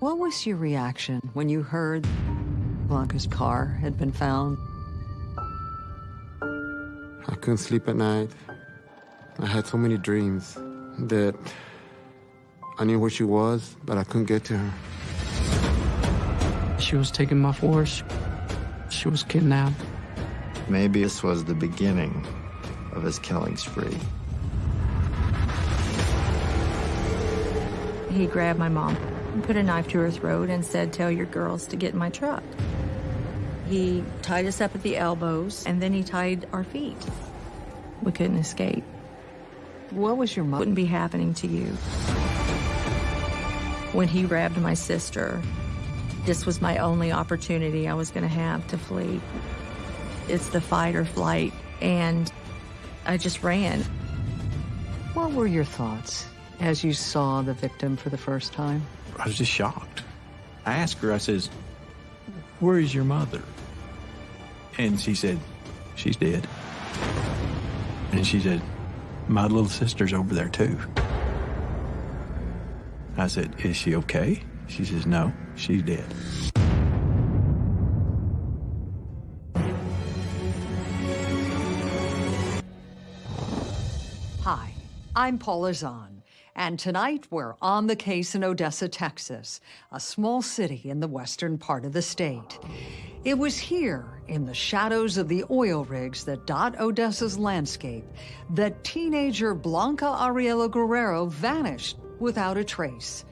What was your reaction when you heard Blanca's car had been found? I couldn't sleep at night. I had so many dreams that I knew where she was, but I couldn't get to her. She was taken by force. She was kidnapped. Maybe this was the beginning of his killing spree. He grabbed my mom, put a knife to her throat, and said, Tell your girls to get in my truck. He tied us up at the elbows, and then he tied our feet. We couldn't escape. What was your mother? Wouldn't be happening to you. When he grabbed my sister, this was my only opportunity I was going to have to flee. It's the fight or flight, and I just ran. What were your thoughts as you saw the victim for the first time? I was just shocked. I asked her, I says, where is your mother? And she said, she's dead. And she said, my little sister's over there too. I said, is she okay? She says, no, she's dead. Hi, I'm Paula Zahn, and tonight we're on the case in Odessa, Texas, a small city in the western part of the state. It was here, in the shadows of the oil rigs that dot Odessa's landscape, that teenager Blanca Ariela Guerrero vanished without a trace.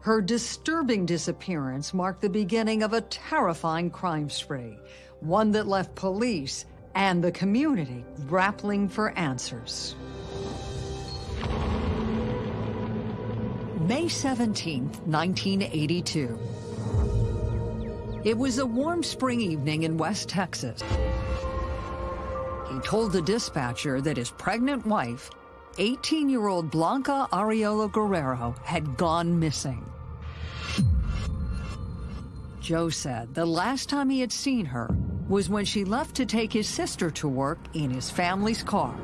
Her disturbing disappearance marked the beginning of a terrifying crime spree, one that left police and the community grappling for answers. May 17, 1982. It was a warm spring evening in West Texas. He told the dispatcher that his pregnant wife, 18-year-old Blanca Ariela Guerrero, had gone missing. Joe said the last time he had seen her was when she left to take his sister to work in his family's car.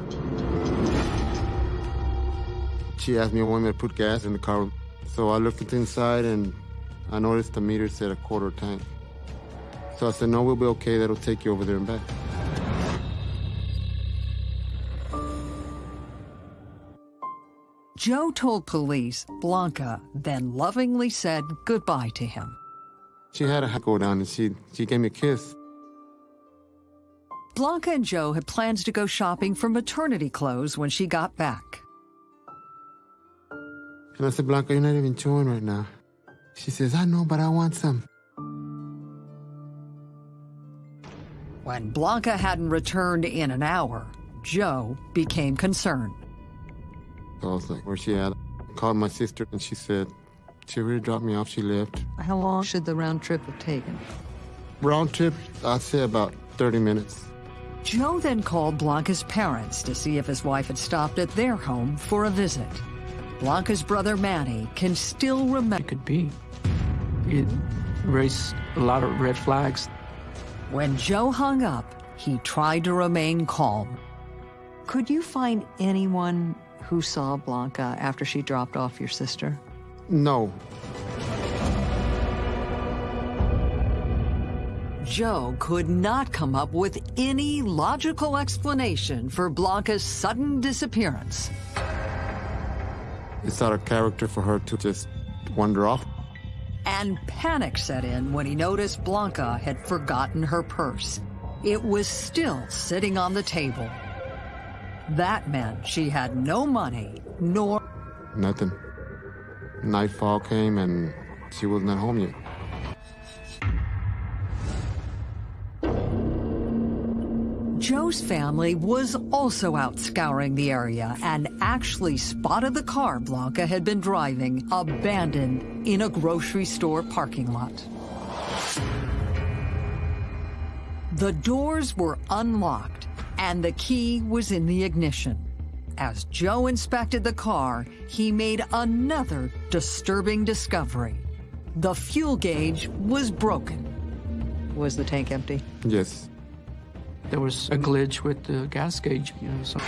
She asked me when to put gas in the car. So I looked inside and I noticed the meter said a quarter tank. So I said, no, we'll be okay. That'll take you over there and back. Joe told police Blanca then lovingly said goodbye to him. She had a go down and she, she gave me a kiss. Blanca and Joe had plans to go shopping for maternity clothes when she got back. And I said, Blanca, you're not even chewing right now. She says, I know, but I want some. When Blanca hadn't returned in an hour, Joe became concerned. So I was like, where's she at? I called my sister and she said, she already dropped me off, she left. How long should the round trip have taken? Round trip, I'd say about 30 minutes. Joe then called Blanca's parents to see if his wife had stopped at their home for a visit. Blanca's brother Manny can still remember. It could be. It raised a lot of red flags. When Joe hung up, he tried to remain calm. Could you find anyone who saw Blanca after she dropped off your sister? No. Joe could not come up with any logical explanation for Blanca's sudden disappearance. It's out of character for her to just wander off. And panic set in when he noticed Blanca had forgotten her purse. It was still sitting on the table. That meant she had no money, nor... Nothing. Nightfall came and she was not home yet. Joe's family was also out scouring the area and actually spotted the car Blanca had been driving abandoned in a grocery store parking lot. The doors were unlocked and the key was in the ignition. As Joe inspected the car, he made another disturbing discovery. The fuel gauge was broken. Was the tank empty? Yes. There was a glitch with the gas gauge, you know, so.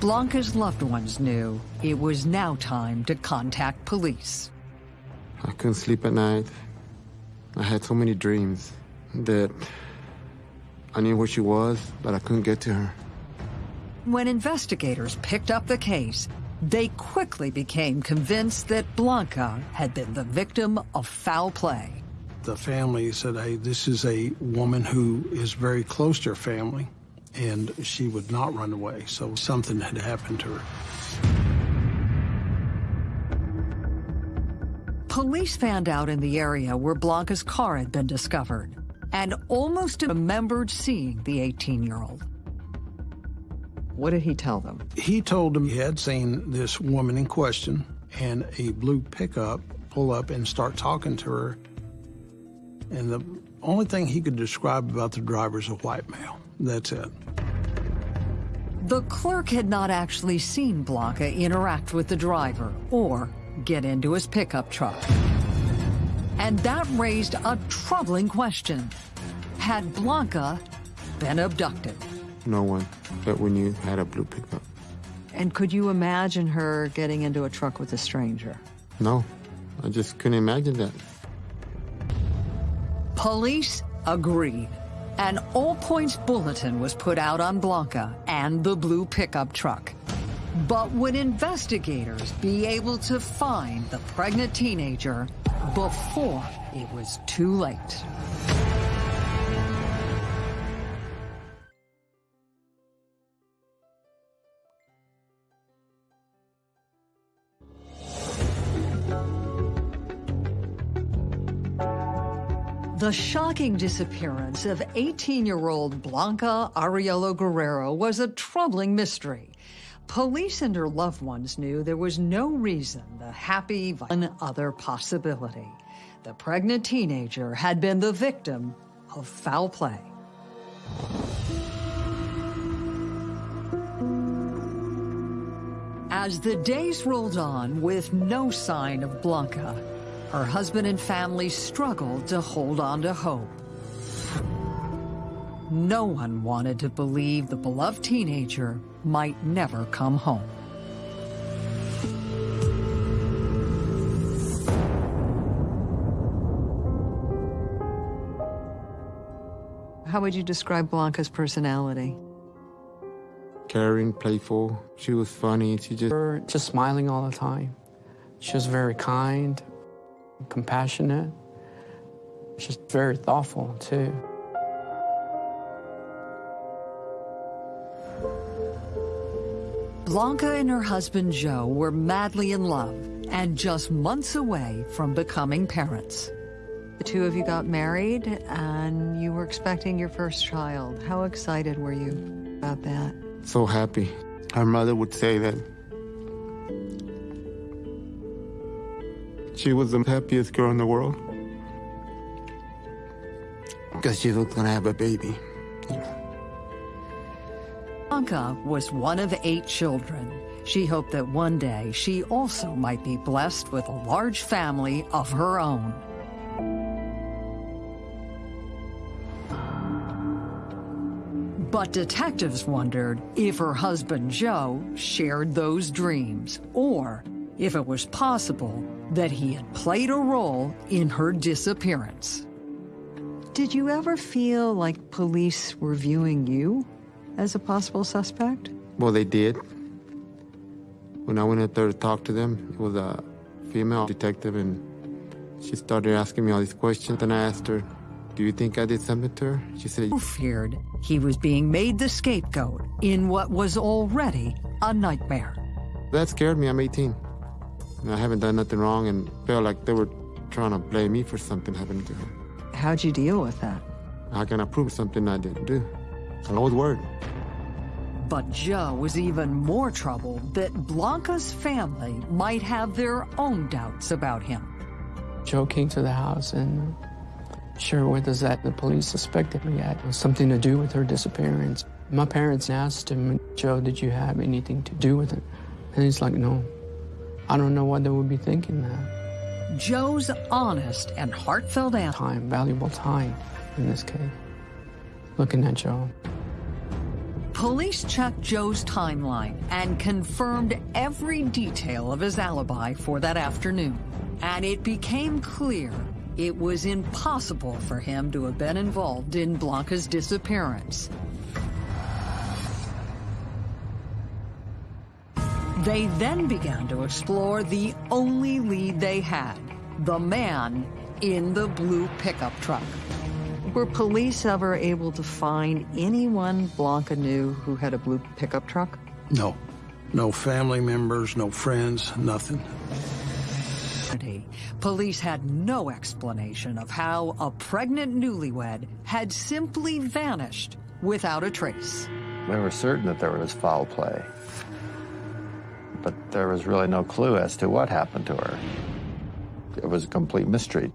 Blanca's loved ones knew it was now time to contact police. I couldn't sleep at night. I had so many dreams that I knew where she was, but I couldn't get to her. When investigators picked up the case, they quickly became convinced that Blanca had been the victim of foul play. The family said, hey, this is a woman who is very close to her family, and she would not run away, so something had happened to her. Police found out in the area where Blanca's car had been discovered and almost remembered seeing the 18-year-old. What did he tell them? He told them he had seen this woman in question and a blue pickup pull up and start talking to her. And the only thing he could describe about the driver is a white male. That's it. The clerk had not actually seen Blanca interact with the driver or get into his pickup truck. And that raised a troubling question. Had Blanca been abducted? No one that we knew had a blue pickup. And could you imagine her getting into a truck with a stranger? No, I just couldn't imagine that. Police agreed. An all-points bulletin was put out on Blanca and the blue pickup truck. But would investigators be able to find the pregnant teenager before it was too late? The shocking disappearance of 18-year-old Blanca Ariela Guerrero was a troubling mystery. Police and her loved ones knew there was no reason the happy one other possibility. The pregnant teenager had been the victim of foul play. As the days rolled on with no sign of Blanca, her husband and family struggled to hold on to hope. No one wanted to believe the beloved teenager might never come home. How would you describe Blanca's personality? Caring, playful. She was funny. She just... Her just smiling all the time. She was very kind, compassionate. She's very thoughtful, too. Blanca and her husband Joe were madly in love and just months away from becoming parents. The two of you got married and you were expecting your first child. How excited were you about that? So happy. Her mother would say that she was the happiest girl in the world because she was gonna have a baby. Anka was one of eight children. She hoped that one day she also might be blessed with a large family of her own. But detectives wondered if her husband Joe shared those dreams, or if it was possible that he had played a role in her disappearance. Did you ever feel like police were viewing you as a possible suspect? Well, they did. When I went out there to talk to them, it was a female detective, and she started asking me all these questions. And I asked her, do you think I did something to her? She said, Who feared he was being made the scapegoat in what was already a nightmare. That scared me. I'm 18. And I haven't done nothing wrong and felt like they were trying to blame me for something happening to her. How'd you deal with that? How can I prove something I didn't do? An old word. But Joe was even more troubled that Blanca's family might have their own doubts about him. Joe came to the house and shared with us that the police suspected me had something to do with her disappearance. My parents asked him, Joe, did you have anything to do with it? And he's like, no. I don't know what they would be thinking that. Joe's honest and heartfelt answer. Time, valuable time in this case. Looking at Joe. Police checked Joe's timeline and confirmed every detail of his alibi for that afternoon. And it became clear it was impossible for him to have been involved in Blanca's disappearance. They then began to explore the only lead they had, the man in the blue pickup truck. Were police ever able to find anyone Blanca knew who had a blue pickup truck? No. No family members, no friends, nothing. Police had no explanation of how a pregnant newlywed had simply vanished without a trace. They were certain that there was foul play, but there was really no clue as to what happened to her. It was a complete mystery.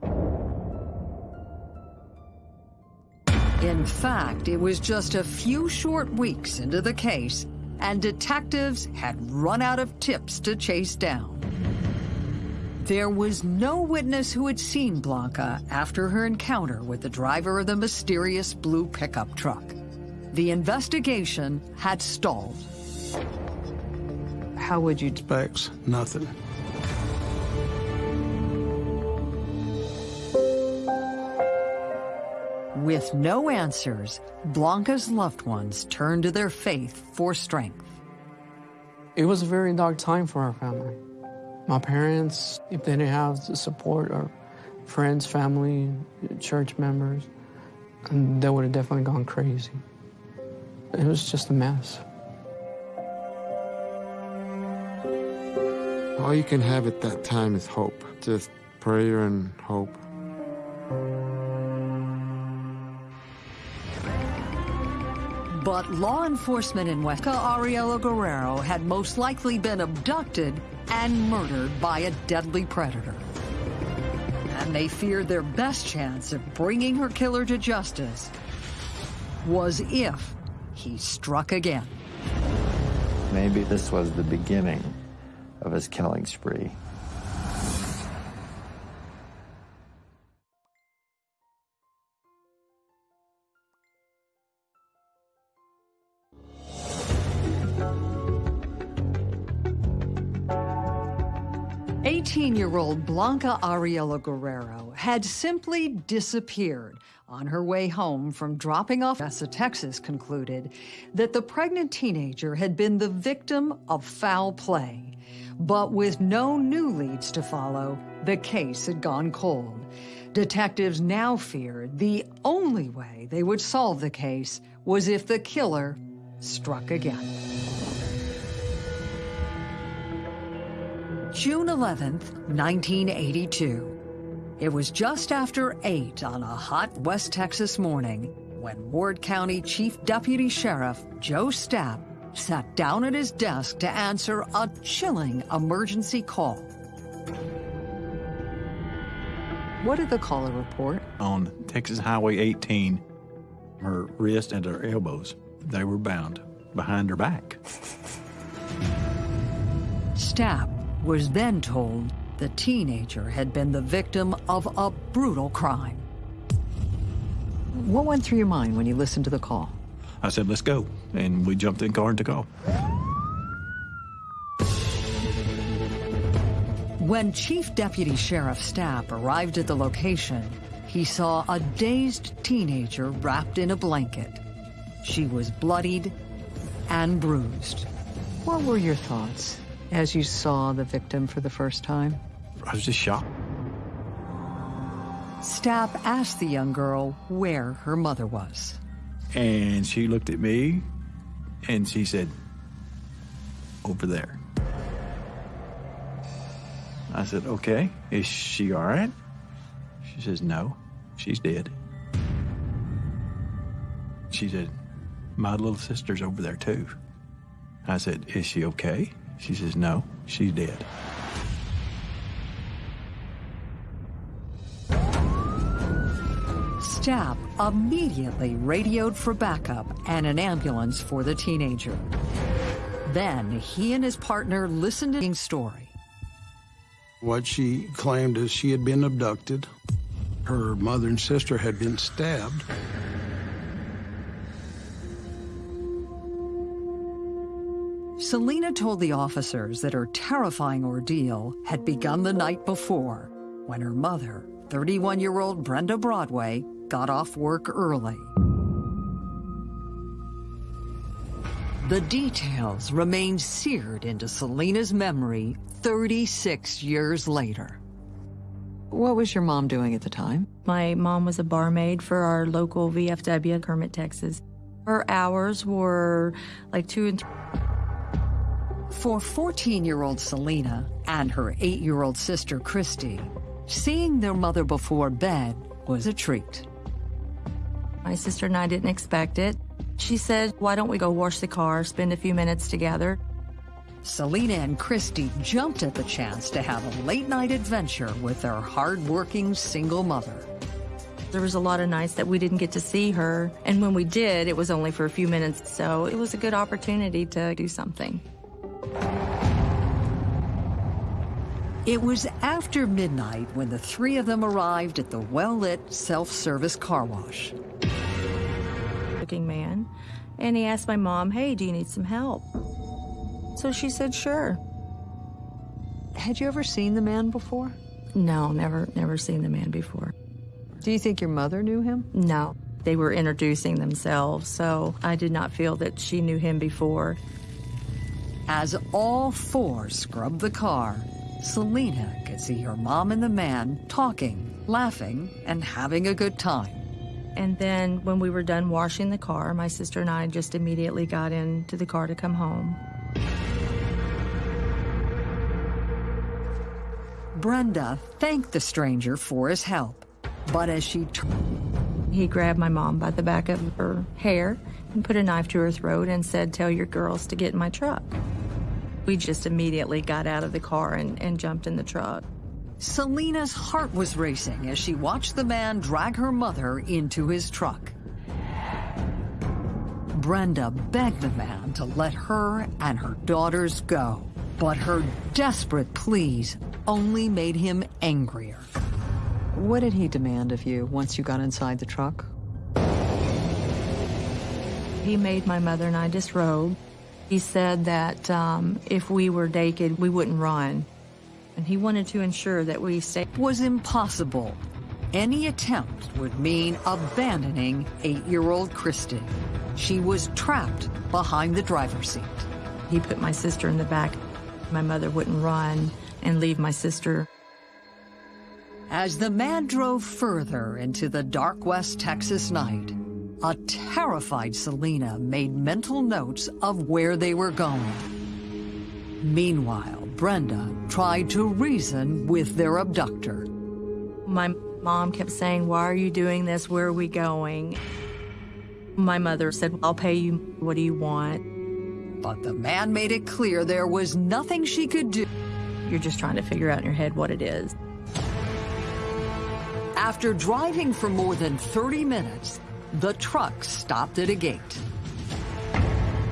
In fact, it was just a few short weeks into the case, and detectives had run out of tips to chase down. There was no witness who had seen Blanca after her encounter with the driver of the mysterious blue pickup truck. The investigation had stalled. How would you... Specs, nothing. With no answers, Blanca's loved ones turned to their faith for strength. It was a very dark time for our family. My parents, if they didn't have the support or friends, family, church members, um, they would have definitely gone crazy. It was just a mess. All you can have at that time is hope. Just prayer and hope. But law enforcement in West Ariela Guerrero had most likely been abducted and murdered by a deadly predator. And they feared their best chance of bringing her killer to justice was if he struck again. Maybe this was the beginning of his killing spree. Eighteen-year-old Blanca Ariela Guerrero had simply disappeared. On her way home from dropping off Odessa, Texas, concluded that the pregnant teenager had been the victim of foul play. But with no new leads to follow, the case had gone cold. Detectives now feared the only way they would solve the case was if the killer struck again. June 11th, 1982. It was just after 8 on a hot West Texas morning when Ward County Chief Deputy Sheriff Joe Stapp sat down at his desk to answer a chilling emergency call. What did the caller report? On Texas Highway 18, her wrist and her elbows, they were bound behind her back. Stapp was then told the teenager had been the victim of a brutal crime. What went through your mind when you listened to the call? I said, let's go. And we jumped in car and took off. When Chief Deputy Sheriff Stapp arrived at the location, he saw a dazed teenager wrapped in a blanket. She was bloodied and bruised. What were your thoughts as you saw the victim for the first time? I was just shocked. Stapp asked the young girl where her mother was. And she looked at me and she said, over there. I said, okay, is she all right? She says, no, she's dead. She said, my little sister's over there too. I said, is she okay? She says, no, she's dead. Stapp immediately radioed for backup and an ambulance for the teenager. Then he and his partner listened to the story. What she claimed is she had been abducted. Her mother and sister had been stabbed. Selena told the officers that her terrifying ordeal had begun the night before when her mother, 31 year old Brenda Broadway, got off work early. The details remain seared into Selena's memory 36 years later. What was your mom doing at the time? My mom was a barmaid for our local VFW, in Kermit, Texas. Her hours were like two and three. For 14-year-old Selena and her 8-year-old sister Christy, seeing their mother before bed was a treat. My sister and I didn't expect it. She said, why don't we go wash the car, spend a few minutes together? Selena and Christy jumped at the chance to have a late-night adventure with their hard-working single mother. There was a lot of nights that we didn't get to see her, and when we did, it was only for a few minutes, so it was a good opportunity to do something. It was after midnight when the three of them arrived at the well-lit self-service car wash. Looking man, and he asked my mom, hey, do you need some help? So she said, sure. Had you ever seen the man before? No, never, never seen the man before. Do you think your mother knew him? No, they were introducing themselves, so I did not feel that she knew him before. As all four scrubbed the car, Selena could see her mom and the man talking, laughing, and having a good time. And then when we were done washing the car, my sister and I just immediately got into the car to come home. Brenda thanked the stranger for his help, but as she turned, He grabbed my mom by the back of her hair and put a knife to her throat and said, tell your girls to get in my truck. We just immediately got out of the car and, and jumped in the truck. Selena's heart was racing as she watched the man drag her mother into his truck. Brenda begged the man to let her and her daughters go, but her desperate pleas only made him angrier. What did he demand of you once you got inside the truck? He made my mother and I disrobe. He said that um, if we were naked, we wouldn't run. And he wanted to ensure that we stayed. Was impossible. Any attempt would mean abandoning eight-year-old Christy. She was trapped behind the driver's seat. He put my sister in the back. My mother wouldn't run and leave my sister. As the man drove further into the dark West Texas night, a terrified Selena made mental notes of where they were going. Meanwhile, Brenda tried to reason with their abductor. My mom kept saying, why are you doing this? Where are we going? My mother said, I'll pay you. What do you want? But the man made it clear there was nothing she could do. You're just trying to figure out in your head what it is. After driving for more than 30 minutes, the truck stopped at a gate.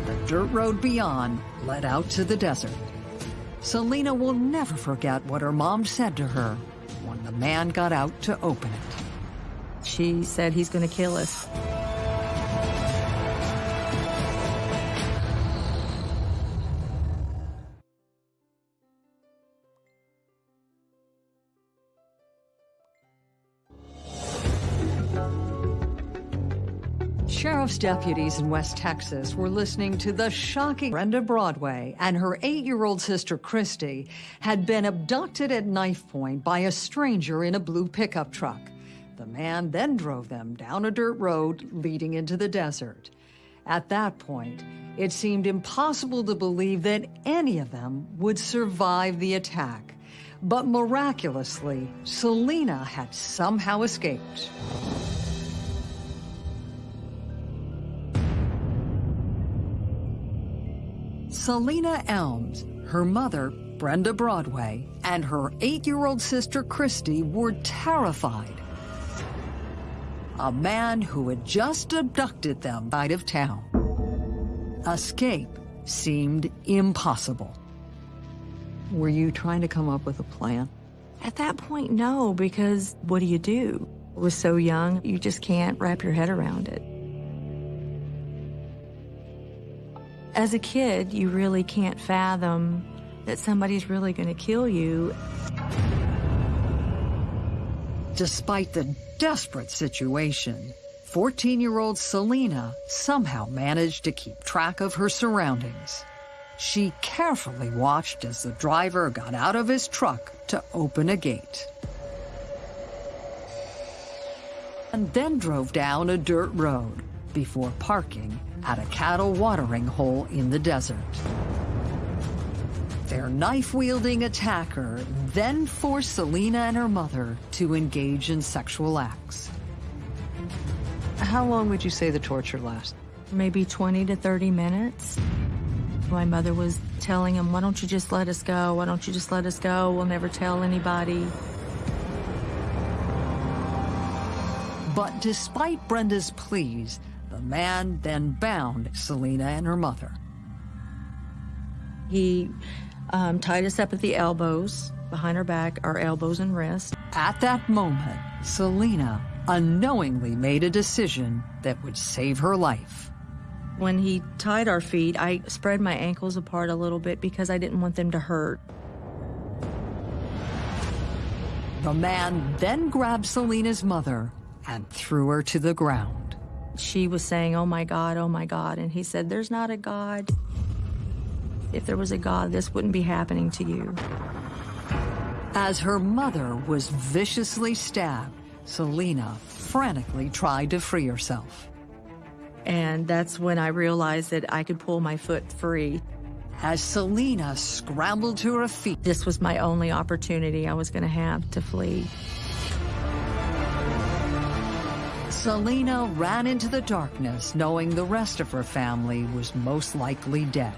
The dirt road beyond led out to the desert. Selena will never forget what her mom said to her when the man got out to open it. She said he's going to kill us. Sheriff's deputies in West Texas were listening to the shocking Brenda Broadway and her eight-year-old sister Christy had been abducted at knife point by a stranger in a blue pickup truck. The man then drove them down a dirt road leading into the desert. At that point, it seemed impossible to believe that any of them would survive the attack. But miraculously, Selena had somehow escaped. Selena Elms, her mother, Brenda Broadway, and her eight-year-old sister Christy were terrified. A man who had just abducted them out of town. Escape seemed impossible. Were you trying to come up with a plan? At that point, no, because what do you do? I was so young, you just can't wrap your head around it. As a kid, you really can't fathom that somebody's really going to kill you. Despite the desperate situation, 14 year old Selena somehow managed to keep track of her surroundings. She carefully watched as the driver got out of his truck to open a gate. And then drove down a dirt road before parking at a cattle watering hole in the desert. Their knife-wielding attacker then forced Selena and her mother to engage in sexual acts. How long would you say the torture lasted? Maybe 20 to 30 minutes. My mother was telling him, why don't you just let us go? Why don't you just let us go? We'll never tell anybody. But despite Brenda's pleas, the man then bound Selena and her mother. He um, tied us up at the elbows, behind our back, our elbows and wrists. At that moment, Selena unknowingly made a decision that would save her life. When he tied our feet, I spread my ankles apart a little bit because I didn't want them to hurt. The man then grabbed Selena's mother and threw her to the ground. She was saying, oh my God, oh my God. And he said, there's not a God. If there was a God, this wouldn't be happening to you. As her mother was viciously stabbed, Selena frantically tried to free herself. And that's when I realized that I could pull my foot free. As Selena scrambled to her feet, This was my only opportunity I was going to have to flee. Selena ran into the darkness knowing the rest of her family was most likely dead.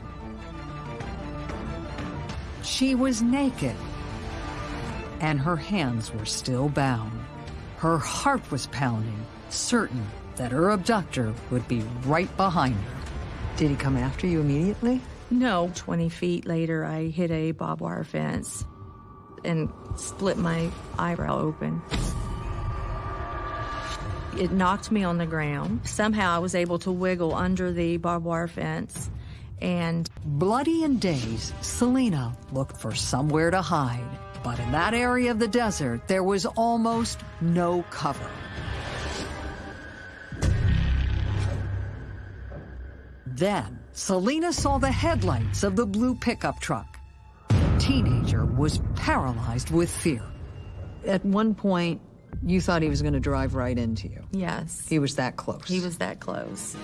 She was naked, and her hands were still bound. Her heart was pounding, certain that her abductor would be right behind her. Did he come after you immediately? No. 20 feet later, I hit a barbed wire fence and split my eyebrow open. It knocked me on the ground. Somehow I was able to wiggle under the barbed wire fence and Bloody and dazed, Selena looked for somewhere to hide. But in that area of the desert, there was almost no cover. Then, Selena saw the headlights of the blue pickup truck. The teenager was paralyzed with fear. At one point, you thought he was going to drive right into you. yes, He was that close. he was that close.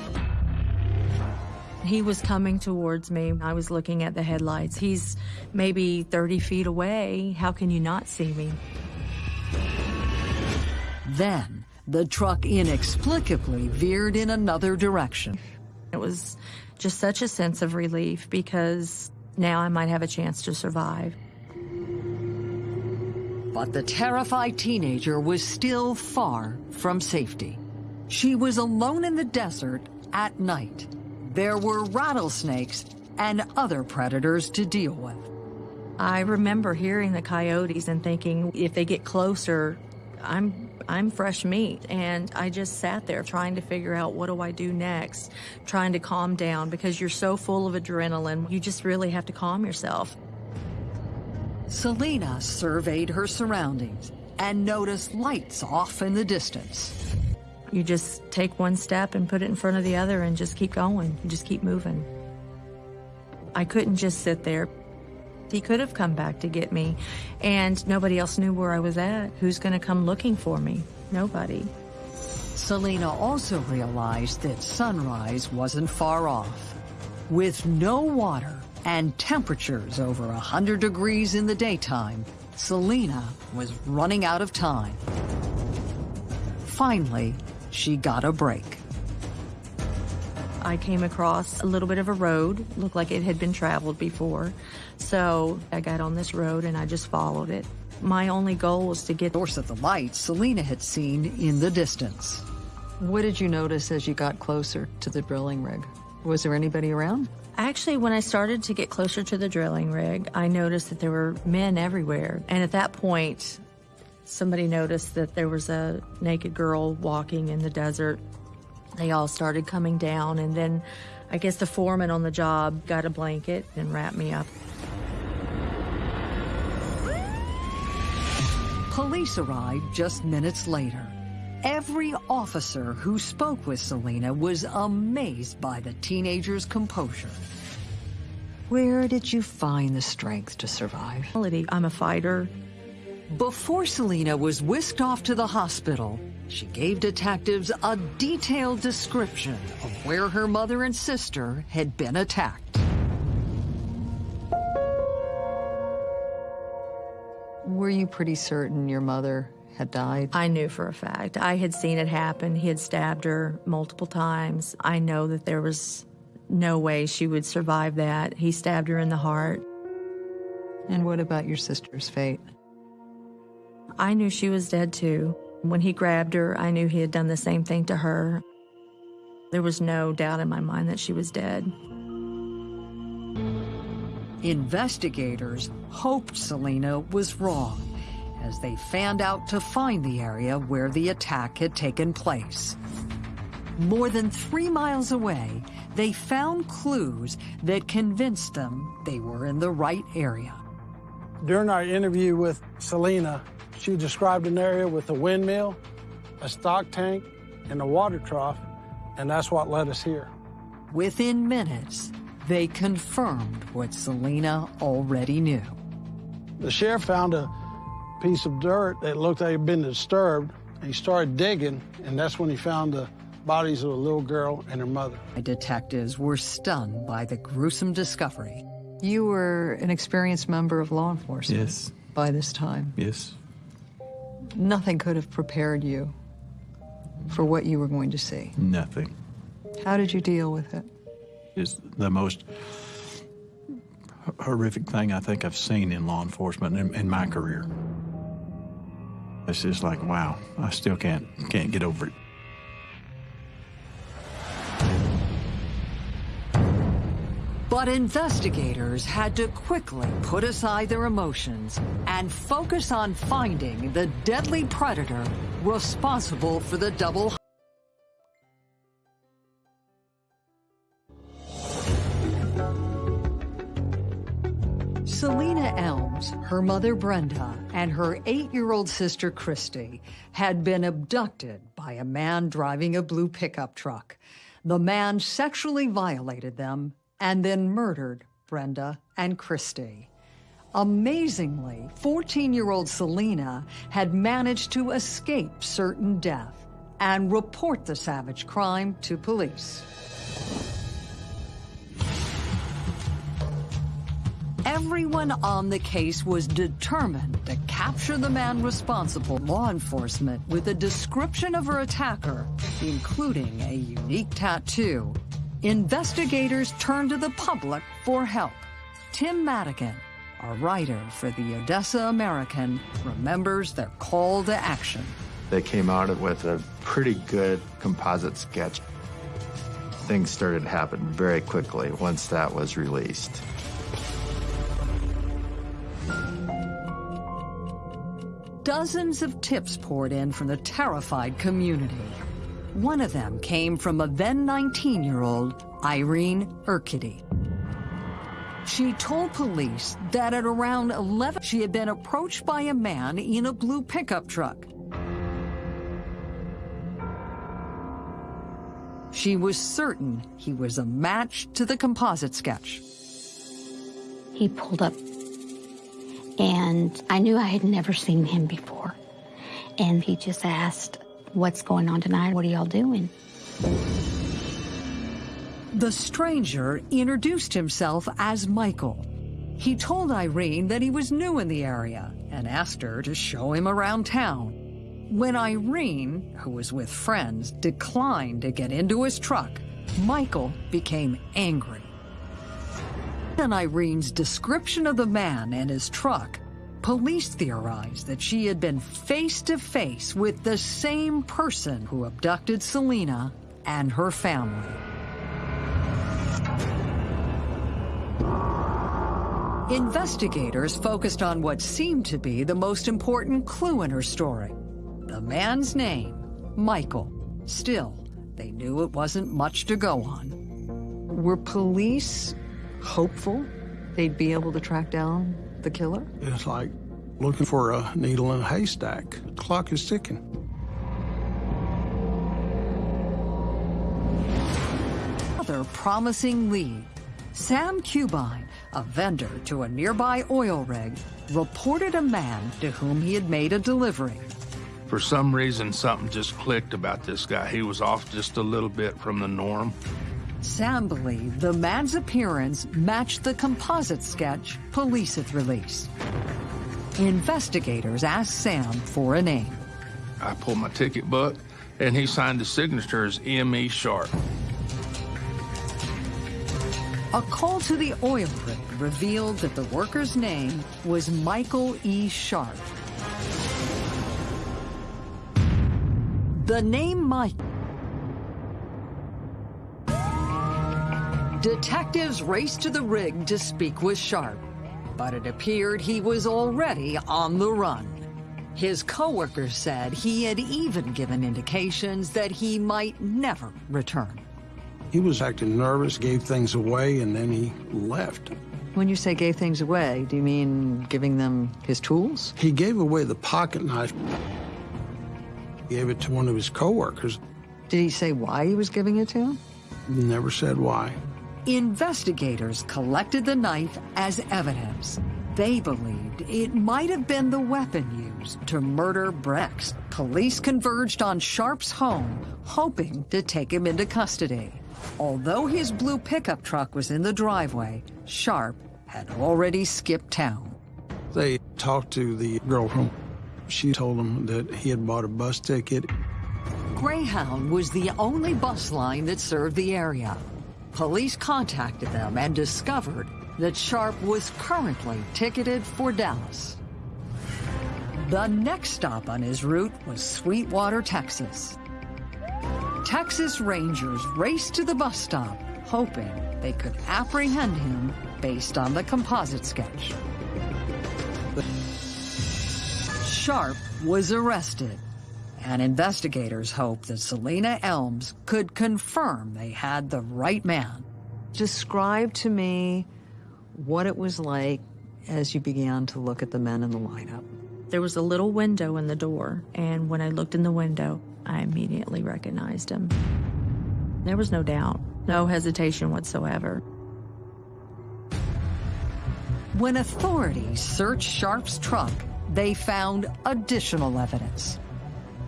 He was coming towards me. I was looking at the headlights. He's maybe 30 feet away. How can you not see me? Then, the truck inexplicably veered in another direction. It was just such a sense of relief because now I might have a chance to survive. But the terrified teenager was still far from safety. She was alone in the desert at night. There were rattlesnakes and other predators to deal with. I remember hearing the coyotes and thinking if they get closer, I'm I'm fresh meat and I just sat there trying to figure out what do I do next, trying to calm down because you're so full of adrenaline. You just really have to calm yourself. Selena surveyed her surroundings and noticed lights off in the distance. You just take one step and put it in front of the other and just keep going. You just keep moving. I couldn't just sit there. He could have come back to get me, and nobody else knew where I was at. Who's going to come looking for me? Nobody. Selena also realized that sunrise wasn't far off. With no water and temperatures over 100 degrees in the daytime, Selena was running out of time. Finally, she got a break. I came across a little bit of a road, looked like it had been traveled before. So I got on this road and I just followed it. My only goal was to get Source of the lights Selena had seen in the distance. What did you notice as you got closer to the drilling rig? Was there anybody around? Actually, when I started to get closer to the drilling rig, I noticed that there were men everywhere. And at that point, somebody noticed that there was a naked girl walking in the desert. They all started coming down, and then I guess the foreman on the job got a blanket and wrapped me up. Police arrived just minutes later. Every officer who spoke with Selena was amazed by the teenager's composure. Where did you find the strength to survive? I'm a fighter. Before Selena was whisked off to the hospital, she gave detectives a detailed description of where her mother and sister had been attacked. Were you pretty certain your mother had died? I knew for a fact. I had seen it happen. He had stabbed her multiple times. I know that there was no way she would survive that. He stabbed her in the heart. And what about your sister's fate? I knew she was dead too. When he grabbed her, I knew he had done the same thing to her. There was no doubt in my mind that she was dead. Investigators hoped Selena was wrong as they fanned out to find the area where the attack had taken place. More than three miles away, they found clues that convinced them they were in the right area. During our interview with Selena, she described an area with a windmill, a stock tank, and a water trough, and that's what led us here. Within minutes, they confirmed what Selena already knew. The sheriff found a piece of dirt that looked like it had been disturbed. He started digging, and that's when he found the bodies of a little girl and her mother. Detectives were stunned by the gruesome discovery. You were an experienced member of law enforcement Yes. by this time. Yes. Nothing could have prepared you for what you were going to see. Nothing. How did you deal with it? it? Is the most horrific thing I think I've seen in law enforcement in, in my career. It's just like, wow, I still can't can't get over it. But investigators had to quickly put aside their emotions and focus on finding the deadly predator responsible for the double her mother Brenda, and her eight-year-old sister Christy had been abducted by a man driving a blue pickup truck. The man sexually violated them and then murdered Brenda and Christy. Amazingly, 14-year-old Selena had managed to escape certain death and report the savage crime to police. Everyone on the case was determined to capture the man responsible. Law enforcement, with a description of her attacker, including a unique tattoo, investigators turned to the public for help. Tim Madigan, a writer for the Odessa American, remembers their call to action. They came out with a pretty good composite sketch. Things started to happen very quickly once that was released. Dozens of tips poured in from the terrified community. One of them came from a then 19-year-old Irene Urquidi. She told police that at around 11, she had been approached by a man in a blue pickup truck. She was certain he was a match to the composite sketch. He pulled up, and I knew I had never seen him before. And he just asked, What's going on tonight? What are y'all doing? The stranger introduced himself as Michael. He told Irene that he was new in the area and asked her to show him around town. When Irene, who was with friends, declined to get into his truck, Michael became angry. In Irene's description of the man and his truck, police theorized that she had been face to face with the same person who abducted Selena and her family. Investigators focused on what seemed to be the most important clue in her story. The man's name, Michael. Still, they knew it wasn't much to go on. Were police hopeful they'd be able to track down the killer? It's like looking for a needle in a haystack. The clock is ticking. Another promising lead. Sam Cubine, a vendor to a nearby oil rig, reported a man to whom he had made a delivery. For some reason, something just clicked about this guy. He was off just a little bit from the norm. Sam believed the man's appearance matched the composite sketch police had released. Investigators asked Sam for a name. I pulled my ticket book, and he signed the signature as M.E. Sharp. A call to the oil rig revealed that the worker's name was Michael E. Sharp. The name Mike. Detectives raced to the rig to speak with Sharp, but it appeared he was already on the run. His coworkers said he had even given indications that he might never return. He was acting nervous, gave things away, and then he left. When you say gave things away, do you mean giving them his tools? He gave away the pocket knife. Gave it to one of his coworkers. Did he say why he was giving it to him? Never said why. Investigators collected the knife as evidence. They believed it might have been the weapon used to murder Brex. Police converged on Sharp's home, hoping to take him into custody. Although his blue pickup truck was in the driveway, Sharp had already skipped town. They talked to the girl from. She told them that he had bought a bus ticket. Greyhound was the only bus line that served the area. Police contacted them and discovered that Sharp was currently ticketed for Dallas. The next stop on his route was Sweetwater, Texas. Texas Rangers raced to the bus stop, hoping they could apprehend him based on the composite sketch. Sharp was arrested, and investigators hoped that Selena Elms could confirm they had the right man. Describe to me what it was like as you began to look at the men in the lineup. There was a little window in the door, and when I looked in the window, I immediately recognized him. There was no doubt, no hesitation whatsoever. When authorities searched Sharp's truck, they found additional evidence.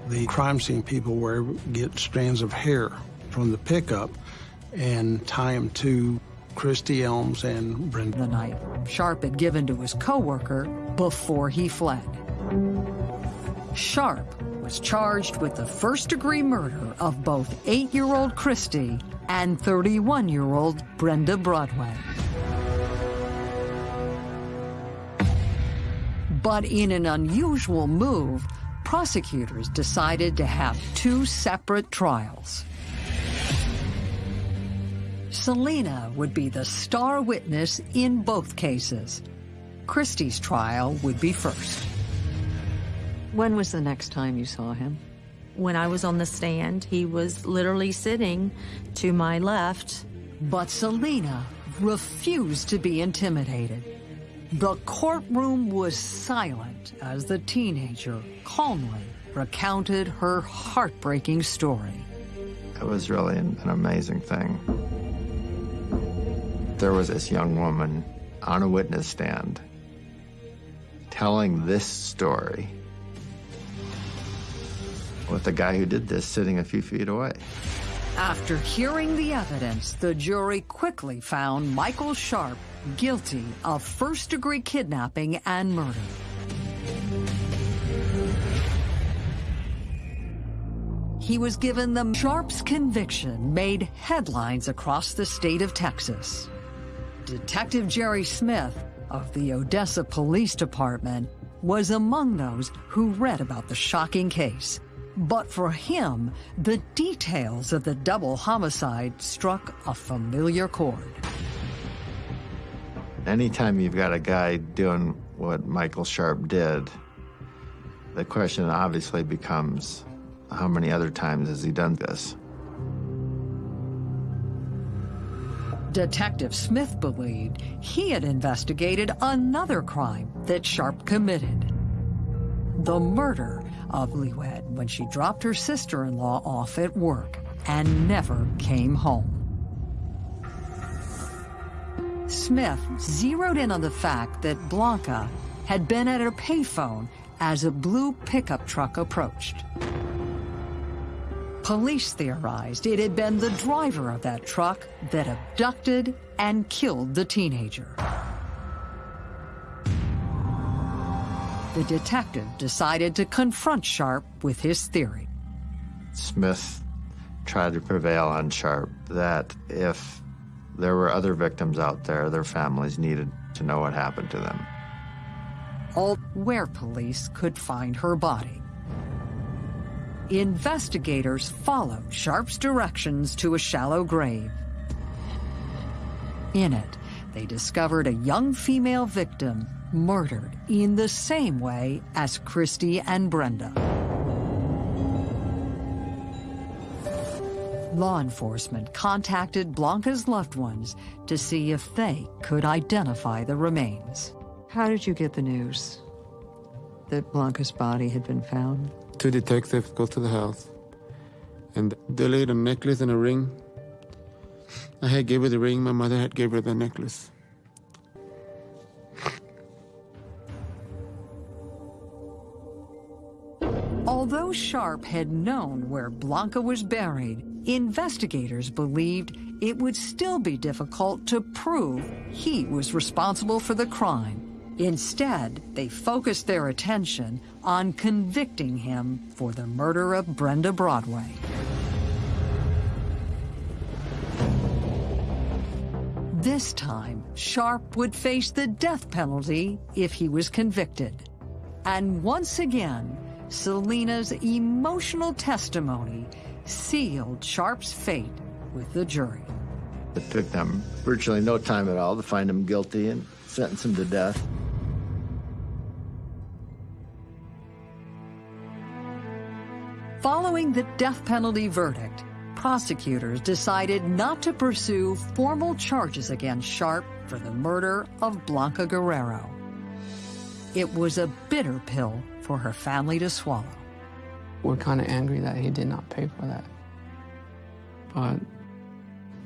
The crime scene people were get strands of hair from the pickup and tie them to Christy Elms and Brenda. The knife Sharp had given to his coworker before he fled. Sharp was charged with the first degree murder of both eight year old Christy and 31 year old Brenda Broadway. But in an unusual move, prosecutors decided to have two separate trials. Selena would be the star witness in both cases. Christie's trial would be first. When was the next time you saw him? When I was on the stand, he was literally sitting to my left. But Selena refused to be intimidated. The courtroom was silent as the teenager calmly recounted her heartbreaking story. It was really an, an amazing thing. There was this young woman on a witness stand telling this story with the guy who did this sitting a few feet away. After hearing the evidence, the jury quickly found Michael Sharp guilty of first degree kidnapping and murder. He was given the Sharp's conviction made headlines across the state of Texas. Detective Jerry Smith of the Odessa Police Department was among those who read about the shocking case. But for him, the details of the double homicide struck a familiar chord. Anytime you've got a guy doing what Michael Sharp did, the question obviously becomes how many other times has he done this? Detective Smith believed he had investigated another crime that Sharp committed. The murder of Liwed when she dropped her sister-in-law off at work and never came home. Smith zeroed in on the fact that Blanca had been at her payphone as a blue pickup truck approached. Police theorized it had been the driver of that truck that abducted and killed the teenager. The detective decided to confront Sharp with his theory. Smith tried to prevail on Sharp that if there were other victims out there, their families needed to know what happened to them. All where police could find her body. Investigators followed Sharp's directions to a shallow grave. In it, they discovered a young female victim murdered in the same way as Christy and Brenda. Law enforcement contacted Blanca's loved ones to see if they could identify the remains. How did you get the news that Blanca's body had been found? Two detectives go to the house, and they laid a necklace and a ring. I had gave her the ring, my mother had gave her the necklace. Although Sharp had known where Blanca was buried, investigators believed it would still be difficult to prove he was responsible for the crime. Instead, they focused their attention on convicting him for the murder of Brenda Broadway. This time, Sharp would face the death penalty if he was convicted. And once again, Selena's emotional testimony sealed Sharp's fate with the jury. It took them virtually no time at all to find him guilty and sentence him to death. Following the death penalty verdict, prosecutors decided not to pursue formal charges against Sharp for the murder of Blanca Guerrero. It was a bitter pill for her family to swallow. We're kind of angry that he did not pay for that. But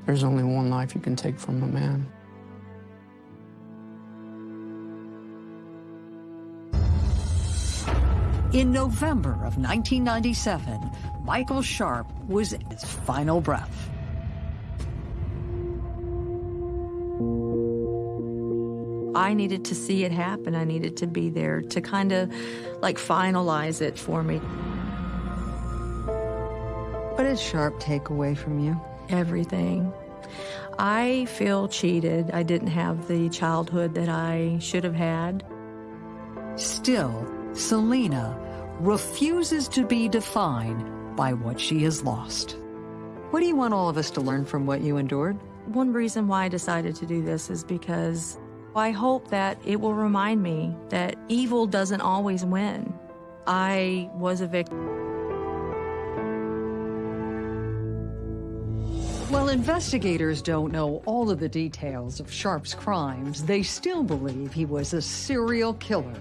there's only one life you can take from a man. In November of 1997, Michael Sharp was at his final breath. I needed to see it happen. I needed to be there to kind of like finalize it for me. What did Sharp take away from you? Everything. I feel cheated. I didn't have the childhood that I should have had. Still, Selena refuses to be defined by what she has lost. What do you want all of us to learn from what you endured? One reason why I decided to do this is because I hope that it will remind me that evil doesn't always win. I was a victim. While investigators don't know all of the details of Sharp's crimes, they still believe he was a serial killer.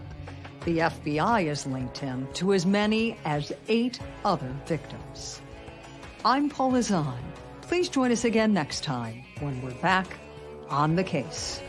The FBI has linked him to as many as eight other victims. I'm Paula Zahn. Please join us again next time when we're back on the case.